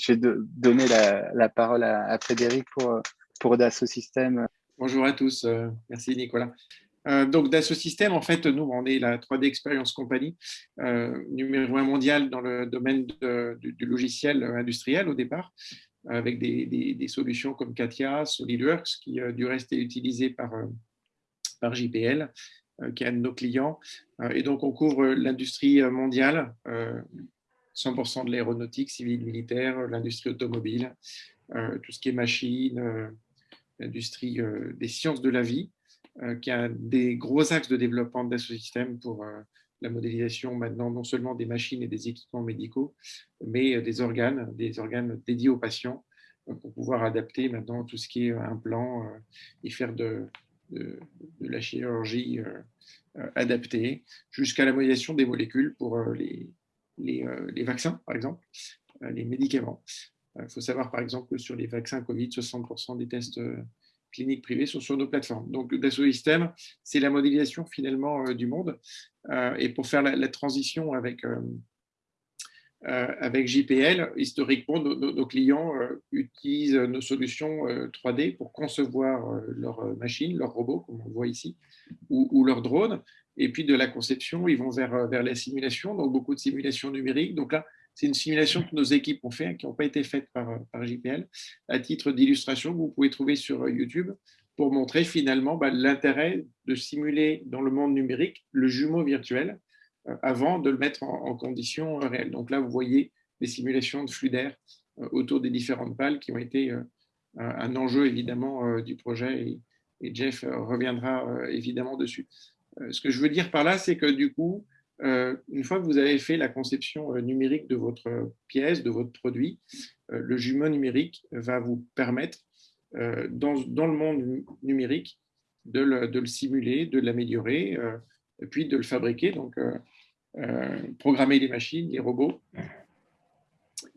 je vais donner la, parole à, Frédéric pour, pour Dassault Systèmes. Bonjour à tous, merci Nicolas. donc Dassault Systèmes, en fait, nous, on est la 3D Experience Company, numéro un mondial dans le domaine du, logiciel industriel au départ avec des, solutions comme Katia, SolidWorks, qui euh, du reste est utilisé par, euh, par JPL, euh, qui est un de nos clients. Et donc, on couvre l'industrie mondiale, 100% de l'aéronautique, civile, militaire, l'industrie automobile, tout ce qui est machine, l'industrie des sciences de la vie, qui a des gros axes de développement de système pour la modélisation maintenant non seulement des machines et des équipements médicaux, mais euh, des organes, des organes dédiés aux patients euh, pour pouvoir adapter maintenant tout ce qui est implant euh, et faire de, la chirurgie adaptée jusqu'à la modélisation des molécules pour les, les, les vaccins, par exemple, les médicaments. Il faut savoir, par exemple, que sur les vaccins Covid, 60% des tests cliniques privées sont sur nos plateformes. Donc, Dassault Systèmes, c'est la modélisation finalement euh, du monde. Euh, et pour faire la, transition avec, euh, avec JPL, historiquement, nos, clients utilisent nos solutions 3D pour concevoir leurs machines, leurs robots, comme on voit ici, ou, ou leurs drones. Et puis de la conception, ils vont vers, vers la simulation, donc beaucoup de simulations numériques. Donc là, c'est une simulation que nos équipes ont fait, qui n'ont pas été faites par, par JPL, à titre d'illustration que vous pouvez trouver sur euh, YouTube pour montrer finalement bah, l'intérêt de simuler dans le monde numérique le jumeau virtuel euh, avant de le mettre en, conditions euh, réelles. Donc là, vous voyez des simulations de flux d'air autour des différentes pales qui ont été un enjeu évidemment du projet et Jeff reviendra évidemment dessus. Ce que je veux dire par là, c'est que du coup, euh, une fois que vous avez fait la conception euh, numérique de votre pièce, de votre produit, euh, le jumeau numérique va vous permettre, dans, le monde numérique, de le, simuler, de l'améliorer, puis de le fabriquer, donc programmer les machines, les robots,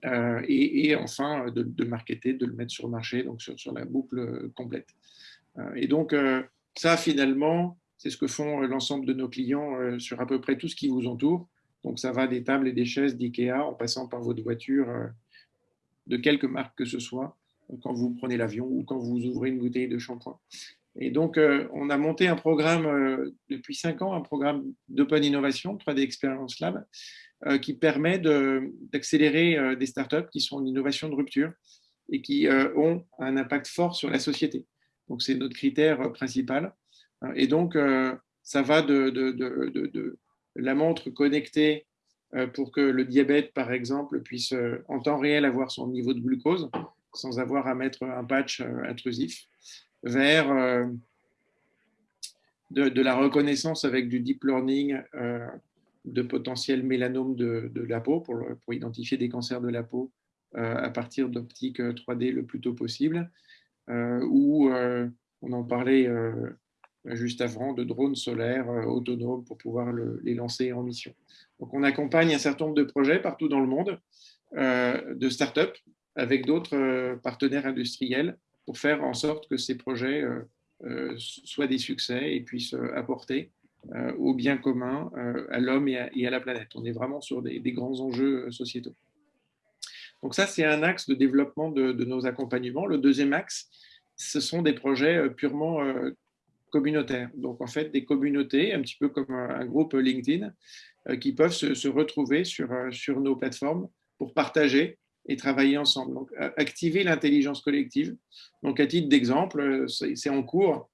et, enfin de, de marketer, de le mettre sur le marché, donc sur la boucle complète. et donc, ça, finalement, c'est ce que font euh, l'ensemble de nos clients euh, sur à peu près tout ce qui vous entoure. Donc, ça va des tables et des chaises d'IKEA en passant par votre voiture euh, de quelque marque que ce soit, quand vous prenez l'avion ou quand vous ouvrez une bouteille de shampoing. Et donc, on a monté un programme depuis cinq ans, un programme d'Open Innovation, 3D Experience Lab, qui permet d'accélérer des startups qui sont en innovation de rupture et qui ont un impact fort sur la société. Donc, c'est notre critère principal. Et donc, euh, ça va de, la montre connectée euh, pour que le diabète, par exemple, puisse euh, en temps réel avoir son niveau de glucose sans avoir à mettre un patch intrusif, vers de, la reconnaissance avec du deep learning de potentiels mélanomes de, la peau pour, pour, identifier des cancers de la peau à partir d'optique 3D le plus tôt possible, ou on en parlait juste avant, de drones solaires euh, autonomes pour pouvoir les lancer en mission. Donc, on accompagne un certain nombre de projets partout dans le monde, euh, de start-up, avec d'autres euh, partenaires industriels, pour faire en sorte que ces projets soient des succès et puissent apporter au bien commun, à l'homme et, à la planète. On est vraiment sur des, grands enjeux sociétaux. Donc ça, c'est un axe de développement de, de, nos accompagnements. Le deuxième axe, ce sont des projets purement communautaires. Donc, en fait, des communautés, un petit peu comme un, groupe LinkedIn, euh, qui peuvent se, retrouver sur, euh, sur nos plateformes pour partager et travailler ensemble. Donc, activer l'intelligence collective. Donc, à titre d'exemple, euh, c'est en cours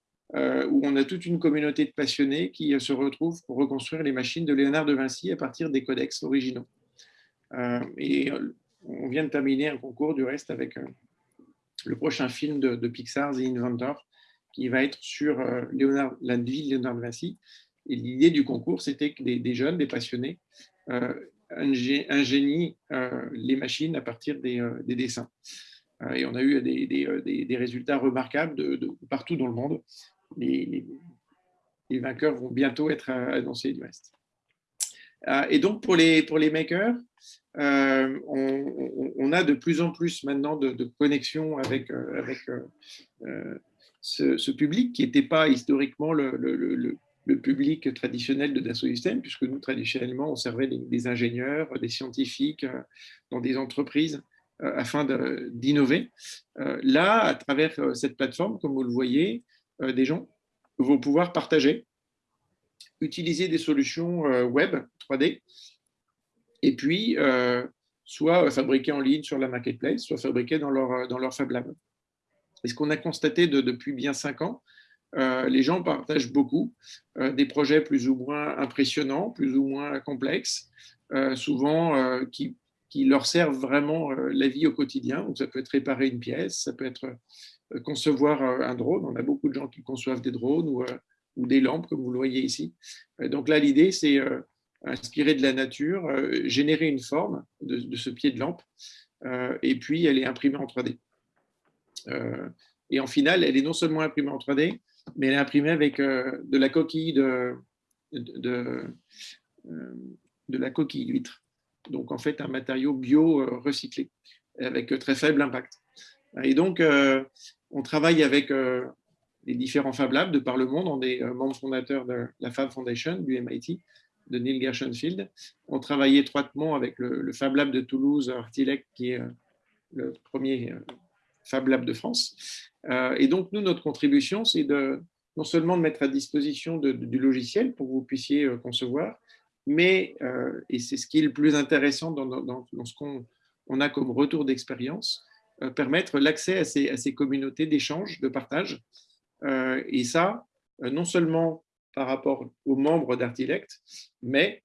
où on a toute une communauté de passionnés qui se retrouvent pour reconstruire les machines de Léonard de Vinci à partir des codex originaux. et on vient de terminer un concours du reste avec le prochain film de, de Pixar, The Inventor, qui va être sur euh, Léonard, la vie de Léonard de Vinci. Et l'idée du concours, c'était que des, jeunes, des passionnés, euh, ingénient euh, les machines à partir des, dessins. et on a eu des, résultats remarquables partout dans le monde. Les, les, vainqueurs vont bientôt être annoncés du reste. et donc, pour les, pour les makers, on, a de plus en plus maintenant de, de connexions avec, avec ce, public qui n'était pas historiquement le, public traditionnel de Dassault Systèmes, puisque nous, traditionnellement, on servait des, ingénieurs, des scientifiques euh, dans des entreprises afin d'innover. Là, à travers cette plateforme, comme vous le voyez, des gens vont pouvoir partager, utiliser des solutions web 3D, et puis soit fabriquer en ligne sur la marketplace, soit fabriquer dans leur, dans leur Fab Lab. Et ce qu'on a constaté depuis bien cinq ans, euh, les gens partagent beaucoup euh, des projets plus ou moins impressionnants, plus ou moins complexes, euh, souvent qui, leur servent vraiment la vie au quotidien. Donc, ça peut être réparer une pièce, ça peut être concevoir un drone. On a beaucoup de gens qui conçoivent des drones ou, ou des lampes, comme vous le voyez ici. donc là, l'idée, c'est inspirer de la nature, générer une forme de, de, ce pied de lampe, et puis elle est imprimée en 3D. Et en final, elle est non seulement imprimée en 3D, mais elle est imprimée avec euh, de la coquille de, euh, de, la coquille d'huître. Donc, en fait, un matériau bio euh, recyclé, avec très faible impact. Et donc, on travaille avec les différents Fab Labs de par le monde. On est membre fondateur de la Fab Foundation du MIT, de Neil Gershenfield. On travaille étroitement avec le, Fab Lab de Toulouse, Artilec, qui est le premier Fab Lab de France. Euh, et donc, nous, notre contribution, c'est de non seulement de mettre à disposition du logiciel pour que vous puissiez euh, concevoir, mais, euh, et c'est ce qui est le plus intéressant dans, ce qu'on on a comme retour d'expérience, permettre l'accès à ces, à ces, communautés d'échange, de partage. et ça, non seulement par rapport aux membres d'Artilect, mais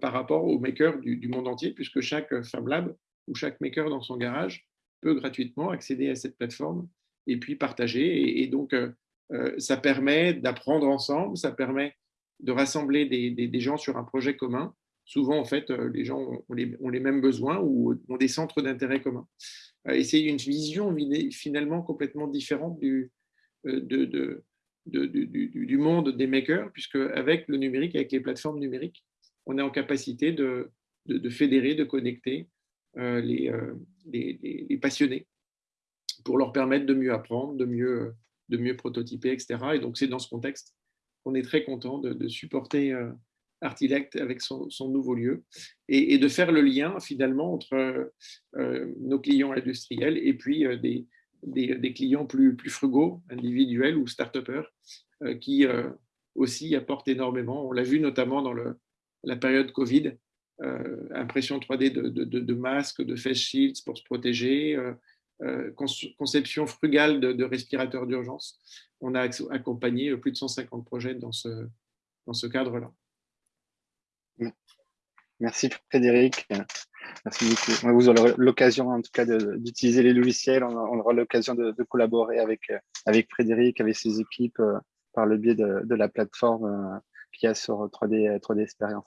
par rapport aux makers du, du, monde entier, puisque chaque Fab Lab ou chaque maker dans son garage gratuitement accéder à cette plateforme et puis partager. Et, donc, euh, euh, ça permet d'apprendre ensemble, ça permet de rassembler des, gens sur un projet commun. Souvent, en fait, euh, les gens ont les, les mêmes besoins ou ont des centres d'intérêt communs. Et c'est une vision finalement complètement différente du, de, du, monde des makers, puisque avec le numérique, avec les plateformes numériques, on est en capacité de, fédérer, de connecter euh, euh, les, passionnés pour leur permettre de mieux apprendre, de mieux, de mieux prototyper, etc. Et donc, c'est dans ce contexte qu'on est très content de, supporter euh, Artilect avec son, nouveau lieu et, de faire le lien finalement entre nos clients industriels et puis des, des, clients plus, plus frugaux, individuels ou start-upers, qui aussi apportent énormément. On l'a vu notamment dans le, la période Covid, euh, impression 3D de, masques, de face shields pour se protéger, euh, euh, conception frugale de, respirateurs d'urgence. On a accompagné plus de 150 projets dans ce, dans ce cadre-là. Merci Frédéric. Merci beaucoup. Vous aurez l'occasion en tout cas d'utiliser les logiciels. On aura l'occasion de, collaborer avec, avec Frédéric, avec ses équipes par le biais de, la plateforme qu'il y a sur 3D, 3D Experience.